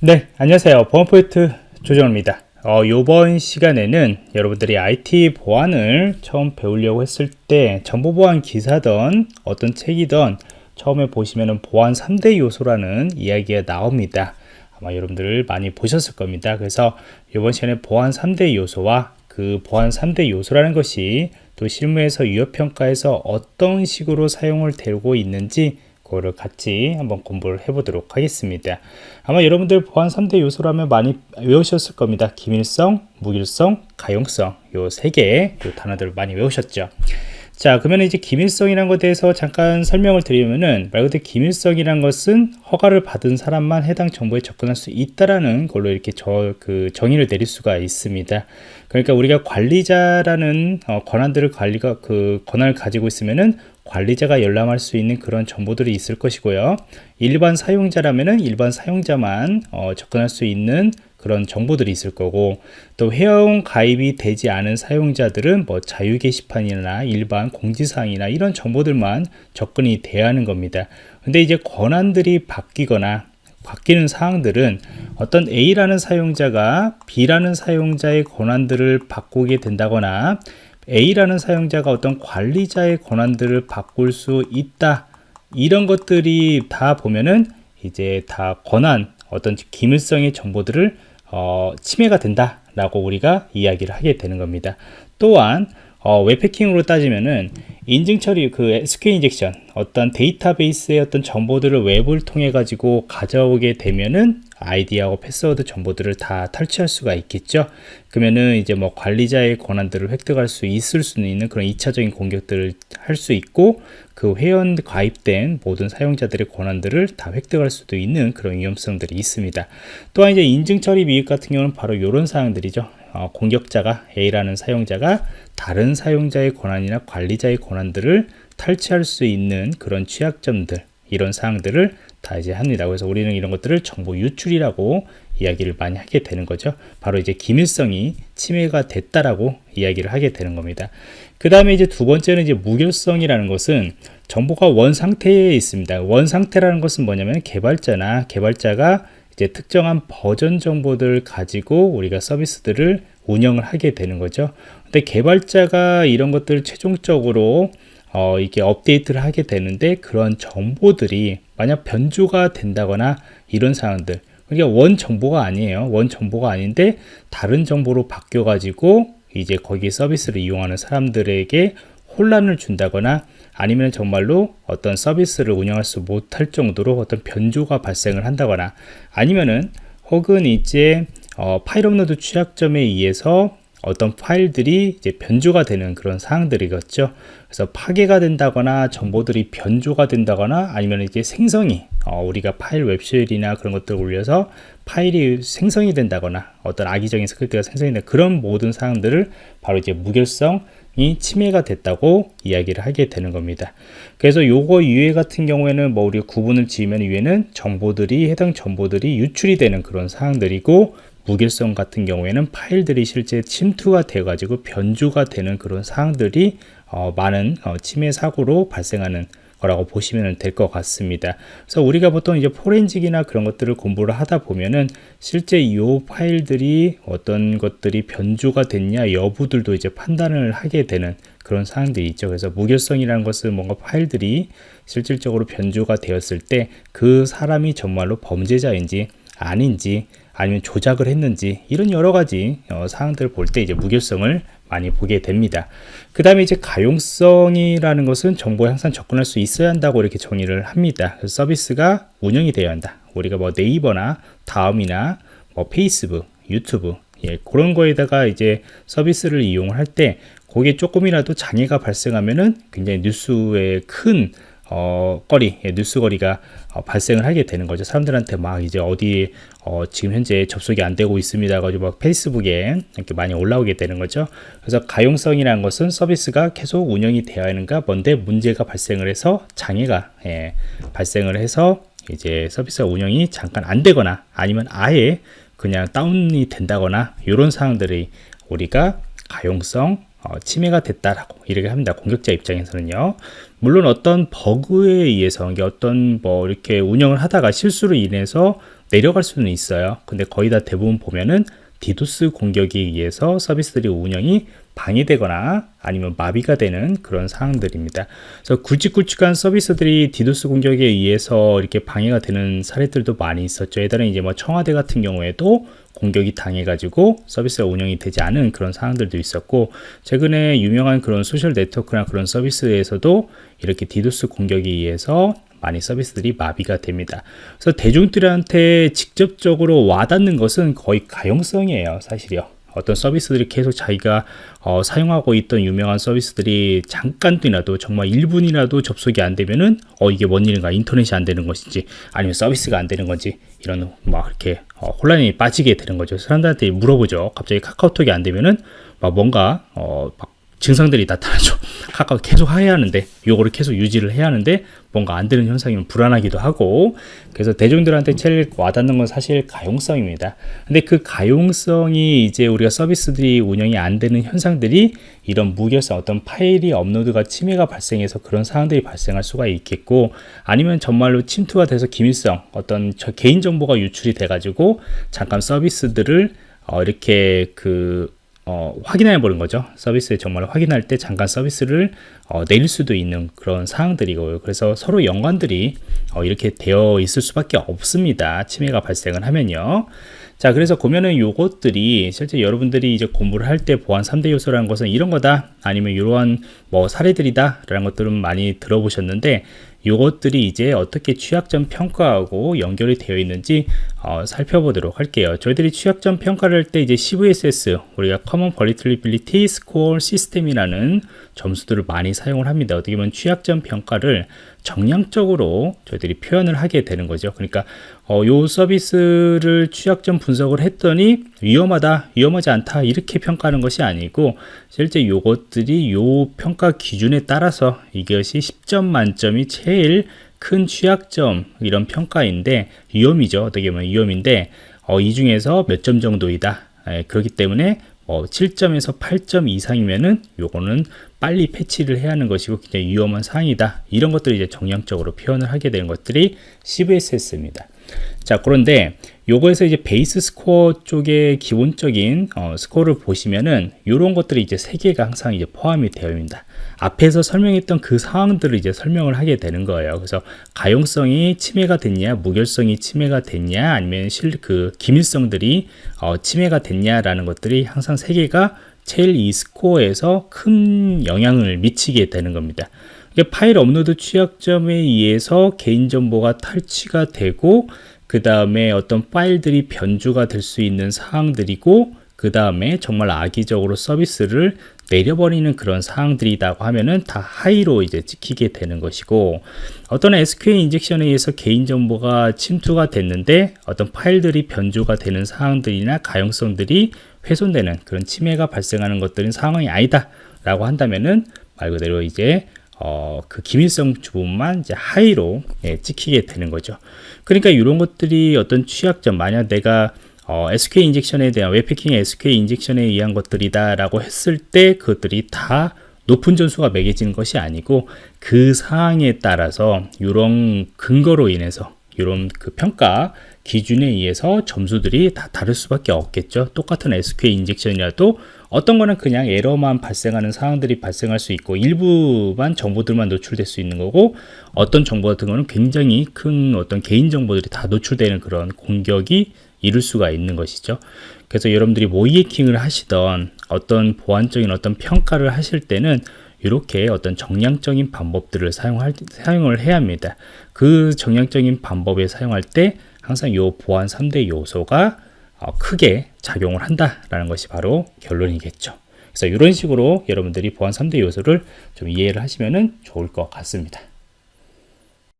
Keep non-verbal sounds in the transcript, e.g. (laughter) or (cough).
네, 안녕하세요. 보안포인트 조정입니다. 어, 이번 시간에는 여러분들이 IT 보안을 처음 배우려고 했을 때 정보보안 기사든 어떤 책이든 처음에 보시면은 보안 3대 요소라는 이야기가 나옵니다. 아마 여러분들 많이 보셨을 겁니다. 그래서 이번 시간에 보안 3대 요소와 그 보안 3대 요소라는 것이 또 실무에서 유효평가에서 어떤 식으로 사용을 되고 있는지 그거를 같이 한번 공부를 해보도록 하겠습니다. 아마 여러분들 보안 3대 요소라면 많이 외우셨을 겁니다. 기밀성, 무길성, 가용성 요 세 개의 단어들을 많이 외우셨죠. 자 그러면 이제 기밀성이라는 것에 대해서 잠깐 설명을 드리면은 말 그대로 기밀성이란 것은 허가를 받은 사람만 해당 정보에 접근할 수 있다라는 걸로 이렇게 저 그 정의를 내릴 수가 있습니다. 그러니까 우리가 관리자라는 어, 권한들을 관리가 그 권한을 가지고 있으면은 관리자가 열람할 수 있는 그런 정보들이 있을 것이고요. 일반 사용자라면은 일반 사용자만 어, 접근할 수 있는 그런 정보들이 있을 거고 또 회원 가입이 되지 않은 사용자들은 뭐 자유 게시판이나 일반 공지사항이나 이런 정보들만 접근이 돼야 하는 겁니다. 근데 이제 권한들이 바뀌거나 바뀌는 사항들은 어떤 A라는 사용자가 B라는 사용자의 권한들을 바꾸게 된다거나 A라는 사용자가 어떤 관리자의 권한들을 바꿀 수 있다 이런 것들이 다 보면은 이제 다 권한 어떤 기밀성의 정보들을 어, 침해가 된다 라고 우리가 이야기를 하게 되는 겁니다. 또한 어, 웹해킹으로 따지면은 인증 처리 그 SQL injection 어떤 데이터베이스의 어떤 정보들을 웹을 통해 가지고 가져오게 되면은 아이디하고 패스워드 정보들을 다 탈취할 수가 있겠죠? 그러면은 이제 뭐 관리자의 권한들을 획득할 수 있을 수는 있는 그런 2차적인 공격들을 할 수 있고 그 회원 가입된 모든 사용자들의 권한들을 다 획득할 수도 있는 그런 위험성들이 있습니다. 또한 이제 인증 처리 미흡 같은 경우는 바로 이런 사항들이죠. 어, 공격자가 A라는 사용자가 다른 사용자의 권한이나 관리자의 권한들을 탈취할 수 있는 그런 취약점들 이런 사항들을 다 이제 합니다. 그래서 우리는 이런 것들을 정보 유출이라고 이야기를 많이 하게 되는 거죠. 바로 이제 기밀성이 침해가 됐다라고 이야기를 하게 되는 겁니다. 그 다음에 이제 두 번째는 이제 무결성이라는 것은 정보가 원 상태에 있습니다. 원 상태라는 것은 뭐냐면 개발자나 개발자가 이제 특정한 버전 정보들 가지고 우리가 서비스들을 운영을 하게 되는 거죠. 근데 개발자가 이런 것들을 최종적으로 어, 이게 업데이트를 하게 되는데 그런 정보들이 만약 변조가 된다거나 이런 상황들. 그러니까 원 정보가 아니에요. 원 정보가 아닌데 다른 정보로 바뀌어 가지고 이제 거기 서비스를 이용하는 사람들에게 혼란을 준다거나 아니면 정말로 어떤 서비스를 운영할 수 못할 정도로 어떤 변조가 발생을 한다거나 아니면은 혹은 이제 어, 파일 업로드 취약점에 의해서 어떤 파일들이 이제 변조가 되는 그런 사항들이겠죠. 그래서 파괴가 된다거나 정보들이 변조가 된다거나 아니면 이게 생성이 어, 우리가 파일 web shell이나 그런 것들을 올려서 파일이 생성이 된다거나 어떤 악의적인 스크립트가 생성이 된 그런 모든 사항들을 바로 이제 무결성 이 침해가 됐다고 이야기를 하게 되는 겁니다. 그래서 요거 위에 같은 경우에는 뭐 우리가 구분을 지으면 위에는 정보들이 해당 정보들이 유출이 되는 그런 사항들이고 무결성 같은 경우에는 파일들이 실제 침투가 돼 가지고 변조가 되는 그런 사항들이 어, 많은 어, 침해 사고로 발생하는 거라고 보시면 될 것 같습니다. 그래서 우리가 보통 이제 포렌직이나 그런 것들을 공부를 하다 보면은 실제 이 파일들이 어떤 것들이 변주가 됐냐 여부들도 이제 판단을 하게 되는 그런 사항들이 있죠. 그래서 무결성이라는 것은 뭔가 파일들이 실질적으로 변주가 되었을 때 그 사람이 정말로 범죄자인지 아닌지 아니면 조작을 했는지 이런 여러 가지 어, 사항들을 볼 때 이제 무결성을 많이 보게 됩니다. 그 다음에 이제 가용성이라는 것은 정보에 항상 접근할 수 있어야 한다고 이렇게 정의를 합니다. 서비스가 운영이 되어야 한다. 우리가 뭐 네이버나 다음이나 뭐 페이스북, 유튜브 예, 그런 거에다가 이제 서비스를 이용을 할때 거기에 조금이라도 장애가 발생하면은 굉장히 뉴스에 큰 어, 거리, 예, 뉴스거리가 어, 발생을 하게 되는 거죠. 사람들한테 막 이제 어디 어, 지금 현재 접속이 안 되고 있습니다. 가지고 막 페이스북에 이렇게 많이 올라오게 되는 거죠. 그래서 가용성이라는 것은 서비스가 계속 운영이 되어야 하는가 뭔데 문제가 발생을 해서 장애가 예, 발생을 해서 이제 서비스가 운영이 잠깐 안 되거나 아니면 아예 그냥 다운이 된다거나 이런 사항들이 우리가 가용성 어, 침해가 됐다라고 이렇게 합니다. 공격자 입장에서는요. 물론 어떤 버그에 의해서 어떤 뭐 이렇게 운영을 하다가 실수로 인해서 내려갈 수는 있어요. 근데 거의 다 대부분 보면은 디도스 공격에 의해서 서비스들이 운영이 방해되거나 아니면 마비가 되는 그런 상황들입니다. 그래서 굵직굵직한 서비스들이 디도스 공격에 의해서 이렇게 방해가 되는 사례들도 많이 있었죠. 예전에 이제 뭐 청와대 같은 경우에도 공격이 당해가지고 서비스가 운영이 되지 않은 그런 상황들도 있었고 최근에 유명한 그런 소셜 네트워크나 그런 서비스에서도 이렇게 디도스 공격에 의해서 많이 서비스들이 마비가 됩니다. 그래서 대중들한테 직접적으로 와닿는 것은 거의 가용성이에요, 사실이요. 어떤 서비스들이 계속 자기가 어, 사용하고 있던 유명한 서비스들이 잠깐이라도 정말 1분이라도 접속이 안 되면은 어 이게 뭔 일인가 인터넷이 안 되는 것인지 아니면 서비스가 안 되는 건지 이런 막 이렇게 어, 혼란이 빠지게 되는 거죠 사람들한테 물어보죠 갑자기 카카오톡이 안 되면은 막 뭔가 어 막 증상들이 나타나죠. (laughs) 카카오 계속 해야 하는데 요거를 계속 유지를 해야 하는데 뭔가 안 되는 현상이면 불안하기도 하고 그래서 대중들한테 제일 와닿는 건 사실 가용성입니다. 근데 그 가용성이 이제 우리가 서비스들이 운영이 안 되는 현상들이 이런 무결성 어떤 파일이 업로드가 침해가 발생해서 그런 상황들이 발생할 수가 있겠고 아니면 정말로 침투가 돼서 기밀성 어떤 개인 정보가 유출이 돼 가지고 잠깐 서비스들을 어, 이렇게 그 어, 확인해 보는 거죠. 서비스에 정말 확인할 때 잠깐 서비스를 어, 내릴 수도 있는 그런 사항들이고요. 그래서 서로 연관들이 어, 이렇게 되어 있을 수밖에 없습니다. 침해가 발생을 하면요. 자, 그래서 보면은 요것들이 실제 여러분들이 이제 공부를 할 때 보안 3대 요소라는 것은 이런 거다 아니면 이러한 뭐 사례들이다 라는 것들은 많이 들어보셨는데 이것들이 이제 어떻게 취약점 평가하고 연결이 되어 있는지 어, 살펴보도록 할게요. 저희들이 취약점 평가를 할 때 이제 CVSS 우리가 Common Vulnerability Score System이라는 점수들을 많이 사용을 합니다. 어떻게 보면 취약점 평가를 정량적으로 저희들이 표현을 하게 되는 거죠. 그러니까 어, 요 서비스를 취약점 분석을 했더니 위험하다, 위험하지 않다 이렇게 평가하는 것이 아니고 실제 요것들이 요 평가 기준에 따라서 이것이 10점 만점이 제일 큰 취약점 이런 평가인데 위험이죠. 어떻게 보면 위험인데 어, 이 중에서 몇 점 정도이다. 예, 그렇기 때문에 어, 7점에서 8점 이상이면은 요거는 빨리 패치를 해야 하는 것이고 굉장히 위험한 사항이다. 이런 것들을 이제 정량적으로 표현을 하게 되는 것들이 CVSS입니다. 자, 그런데 요거에서 이제 베이스 스코어 쪽에 기본적인 어, 스코어를 보시면은 이런 것들이 이제 세 개가 항상 이제 포함이 되어 있습니다. 앞에서 설명했던 그 상황들을 이제 설명을 하게 되는 거예요. 그래서 가용성이 침해가 됐냐, 무결성이 침해가 됐냐, 아니면 실 그 기밀성들이 어, 침해가 됐냐라는 것들이 항상 세 개가 제일 이 스코어에서 큰 영향을 미치게 되는 겁니다. 파일 업로드 취약점에 의해서 개인정보가 탈취가 되고 그 다음에 어떤 파일들이 변조가 될 수 있는 사항들이고 그 다음에 정말 악의적으로 서비스를 내려버리는 그런 사항들이라고 하면은 다 high로 이제 찍히게 되는 것이고 어떤 SQL injection에 의해서 개인정보가 침투가 됐는데 어떤 파일들이 변조가 되는 사항들이나 가용성들이 훼손되는 그런 침해가 발생하는 것들은 상황이 아니다 라고 한다면은 말 그대로 이제 어, 그 기밀성 부분만 이제 high로 예, 찍히게 되는 거죠. 그러니까 이런 것들이 어떤 취약점, 만약 내가 어, SQL injection에 대한 웹해킹 SQL injection에 의한 것들이다라고 했을 때 그것들이 다 높은 점수가 매겨지는 것이 아니고 그 사항에 따라서 이런 근거로 인해서 이런 그 평가 기준에 의해서 점수들이 다 다를 수밖에 없겠죠. 똑같은 SQL 인젝션이라도 어떤 거는 그냥 에러만 발생하는 상황들이 발생할 수 있고 일부만 정보들만 노출될 수 있는 거고 어떤 정보 같은 거는 굉장히 큰 어떤 개인 정보들이 다 노출되는 그런 공격이 이룰 수가 있는 것이죠. 그래서 여러분들이 모의 해킹을 하시던 어떤 보안적인 어떤 평가를 하실 때는 이렇게 어떤 정량적인 방법들을 사용할, 사용을 해야 합니다. 그 정량적인 방법에 사용할 때 항상 이 보안 3대 요소가 어, 크게 작용을 한다라는 것이 바로 결론이겠죠. 그래서 이런 식으로 여러분들이 보안 3대 요소를 좀 이해를 하시면 좋을 것 같습니다.